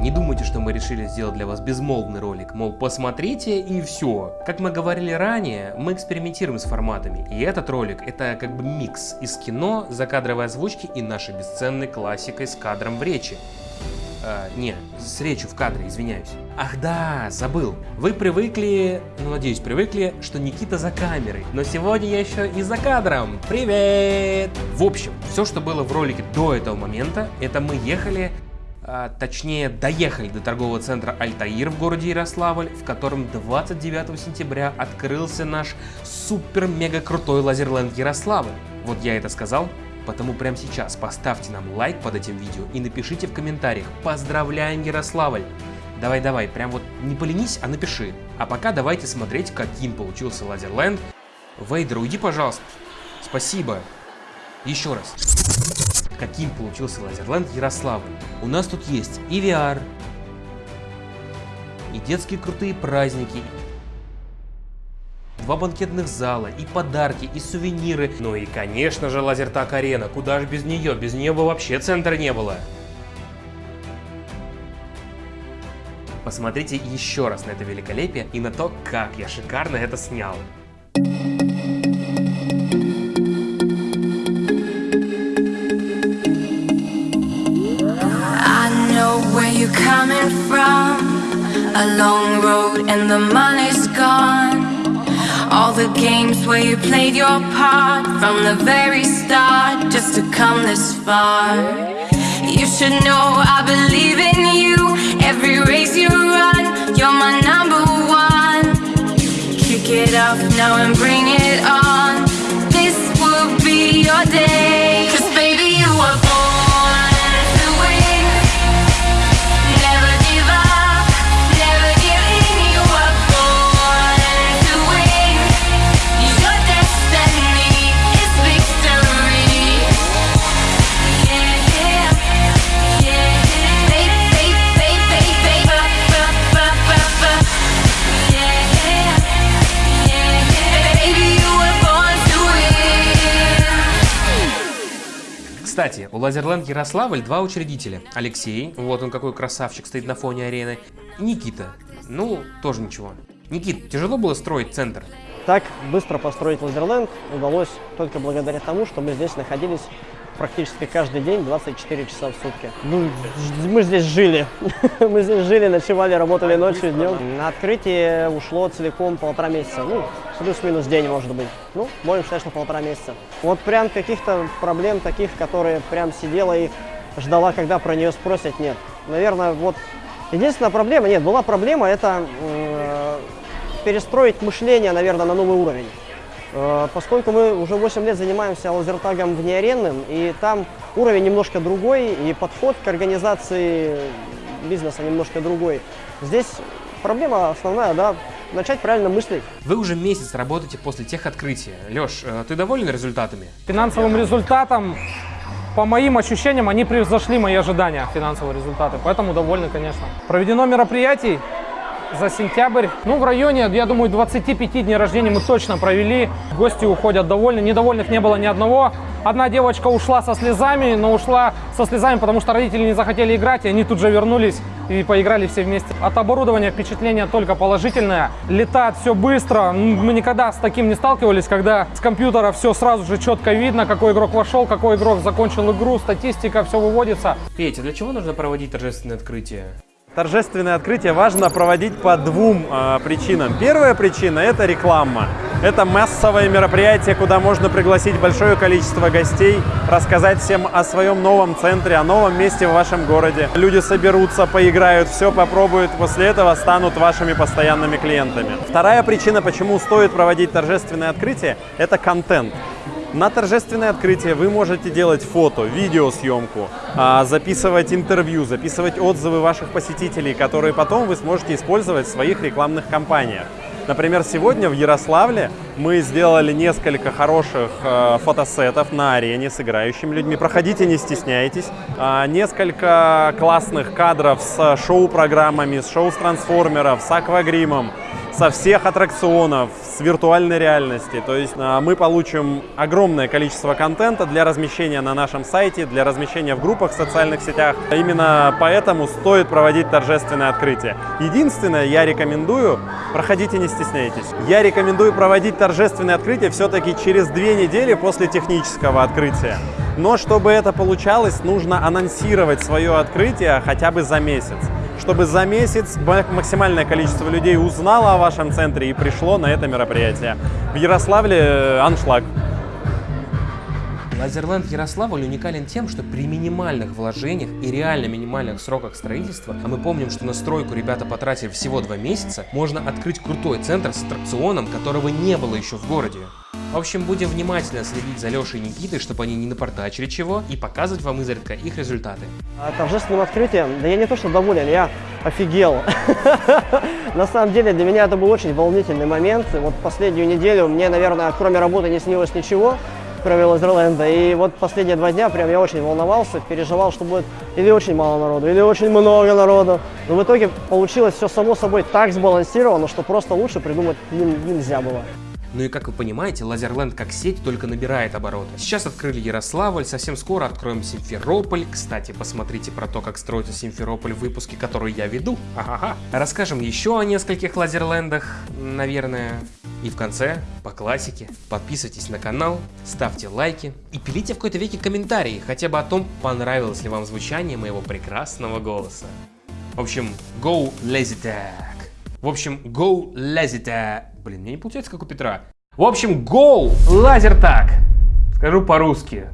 не думайте, что мы решили сделать для вас безмолвный ролик, мол, посмотрите и все. Как мы говорили ранее, мы экспериментируем с форматами, и этот ролик это как бы микс из кино, закадровой озвучки и нашей бесценной классикой с кадром в речи. А, не, с речью в кадре, извиняюсь. Ах да, забыл. Вы привыкли, ну надеюсь привыкли, что Никита за камерой. Но сегодня я еще и за кадром. Привет! В общем, все, что было в ролике до этого момента, это мы ехали точнее доехали до торгового центра Альтаир в городе Ярославль, в котором 29 сентября открылся наш супер-мега крутой лазерленд Ярославль. Вот я это сказал, Потому прямо сейчас поставьте нам лайк под этим видео и напишите в комментариях «Поздравляем, Ярославль!» Давай-давай, прям вот не поленись, а напиши. А пока давайте смотреть, каким получился Лазерленд. Вейдер, уйди, пожалуйста. Спасибо. Еще раз. Каким получился Лазерленд Ярославль. У нас тут есть и VR, и детские крутые праздники, два банкетных зала, и подарки, и сувениры. Ну и, конечно же, Лазертак Арена. Куда же без нее? Без нее бы вообще центра не было. Посмотрите еще раз на это великолепие и на то, как я шикарно это снял. A long road and the money's gone. All the games where you played your part From the very start Just to come this far. You should know I believe in you. Every race you run You're my number one. Kick it up now and bring it on. This will be your day Кстати, у Лазерленд Ярославль два учредителя. Алексей, вот он какой красавчик, стоит на фоне арены. И Никита, ну, тоже ничего. Никит, тяжело было строить центр? Так быстро построить Лазерленд удалось только благодаря тому, что мы здесь находились практически каждый день 24 часа в сутки. Ну, мы здесь жили. мы здесь жили, ночевали, работали ночью, днем. На открытие ушло целиком полтора месяца. Ну, плюс-минус день, может быть. Ну, будем считать, что полтора месяца. Вот прям каких-то проблем таких, которые прям сидела и ждала, когда про нее спросят, нет. Наверное, вот единственная проблема, нет, была проблема, это перестроить мышление, наверное, на новый уровень. Э, поскольку мы уже 8 лет занимаемся лазертагом внеаренным, и там уровень немножко другой, и подход к организации бизнеса немножко другой. Здесь проблема основная, да, начать правильно мыслить. Вы уже месяц работаете после тех открытия. Леш, э, ты доволен результатами? Финансовым результатом, по моим ощущениям, они превзошли мои ожидания, финансовые результаты. Поэтому довольны, конечно. Проведено мероприятий за сентябрь. Ну, в районе, я думаю, 25 дней рождения мы точно провели. Гости уходят довольны. Недовольных не было ни одного. Одна девочка ушла со слезами, но ушла со слезами, потому что родители не захотели играть, и они тут же вернулись и поиграли все вместе. От оборудования впечатление только положительное. Летает все быстро. Мы никогда с таким не сталкивались, когда с компьютера все сразу же четко видно, какой игрок вошел, какой игрок закончил игру, статистика, все выводится. Петя, для чего нужно проводить торжественное открытие? Торжественное открытие важно проводить по двум э, причинам. Первая причина – это реклама. Это массовое мероприятие, куда можно пригласить большое количество гостей, рассказать всем о своем новом центре, о новом месте в вашем городе. Люди соберутся, поиграют, все попробуют, после этого станут вашими постоянными клиентами. Вторая причина, почему стоит проводить торжественное открытие – это контент. На торжественное открытие вы можете делать фото, видеосъемку, а, записывать интервью, записывать отзывы ваших посетителей, которые потом вы сможете использовать в своих рекламных кампаниях. Например, сегодня в Ярославле мы сделали несколько хороших э, фотосетов на арене с играющими людьми. Проходите, не стесняйтесь. Э, несколько классных кадров с шоу-программами, с шоу с трансформеров, с аквагримом. Со всех аттракционов, с виртуальной реальности. То есть а, мы получим огромное количество контента для размещения на нашем сайте, для размещения в группах в социальных сетях. Именно поэтому стоит проводить торжественное открытие. Единственное, я рекомендую, проходите, не стесняйтесь. Я рекомендую проводить торжественное открытие все-таки через две недели после технического открытия. Но чтобы это получалось, нужно анонсировать свое открытие хотя бы за месяц чтобы за месяц максимальное количество людей узнало о вашем центре и пришло на это мероприятие. В Ярославле э, аншлаг. Лазерленд Ярославль уникален тем, что при минимальных вложениях и реально минимальных сроках строительства, а мы помним, что на стройку ребята потратили всего два месяца, можно открыть крутой центр с аттракционом, которого не было еще в городе. В общем, будем внимательно следить за Лешей и Никитой, чтобы они не напортачили чего, и показывать вам изредка их результаты. А торжественным открытием, да я не то что доволен, я офигел. На самом деле для меня это был очень волнительный момент. Вот последнюю неделю мне, наверное, кроме работы не снилось ничего кроме Лазерленда. И вот последние два дня прям я очень волновался, переживал, что будет или очень мало народу, или очень много народу. Но в итоге получилось все само собой так сбалансировано, что просто лучше придумать нельзя было. Ну и как вы понимаете, Лазерленд как сеть только набирает обороты. Сейчас открыли Ярославль, совсем скоро откроем Симферополь. Кстати, посмотрите про то, как строится Симферополь в выпуске, который я веду. Ага. Расскажем еще о нескольких Лазерлендах, наверное. И в конце, по классике, подписывайтесь на канал, ставьте лайки и пилите в какой-то веке комментарии, хотя бы о том, понравилось ли вам звучание моего прекрасного голоса. В общем, go lazy. В общем, go lazy tag. Блин, мне не получается, как у Петра. В общем, go лазер так. Скажу по-русски.